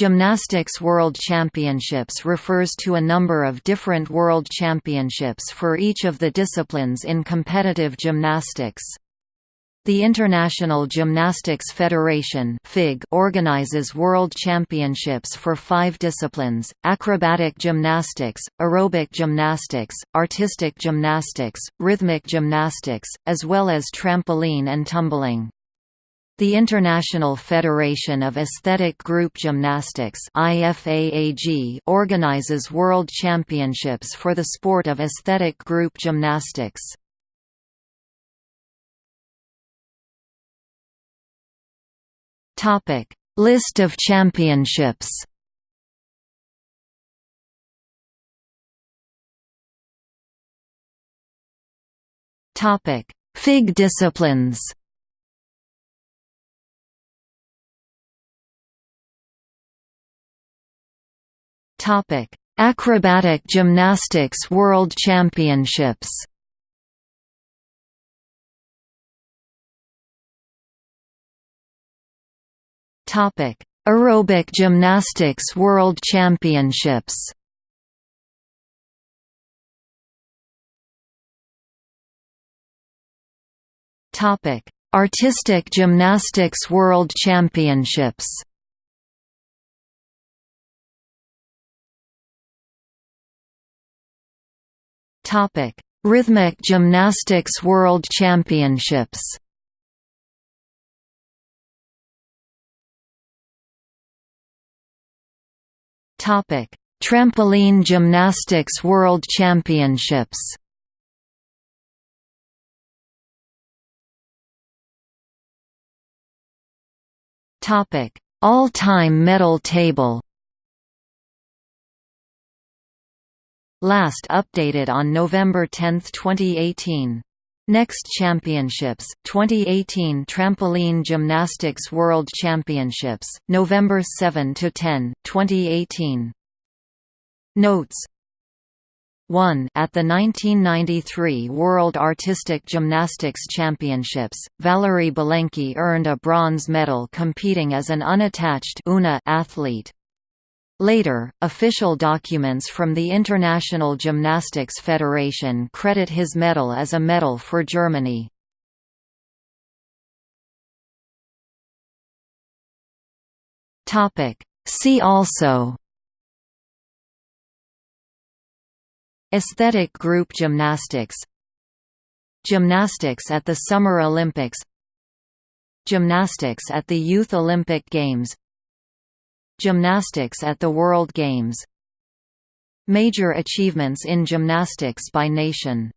Gymnastics World Championships refers to a number of different world championships for each of the disciplines in competitive gymnastics. The International Gymnastics Federation organizes world championships for 5 disciplines: acrobatic gymnastics, aerobic gymnastics, artistic gymnastics, rhythmic gymnastics, as well as trampoline and tumbling. The International Federation of Aesthetic Group Gymnastics organizes world championships for the sport of aesthetic group gymnastics. List of championships. FIG disciplines. Topic: Acrobatic Gymnastics World Championships. Topic: Aerobic Gymnastics World Championships. Topic: Artistic Gymnastics World Championships. Topic: Rhythmic Gymnastics World Championships. Topic: Trampoline Gymnastics World Championships. Topic: All-time medal table. Last updated on November 10, 2018. Next Championships, 2018 Trampoline Gymnastics World Championships, November 7 to 10, 2018. Notes 1 At the 1993 World Artistic Gymnastics Championships, Valeri Belenky earned a bronze medal competing as an unattached athlete. Later, official documents from the International Gymnastics Federation credit his medal as a medal for Germany. See also Aesthetic group gymnastics Gymnastics at the Summer Olympics Gymnastics at the Youth Olympic Games Gymnastics at the World Games. Major achievements in gymnastics by nation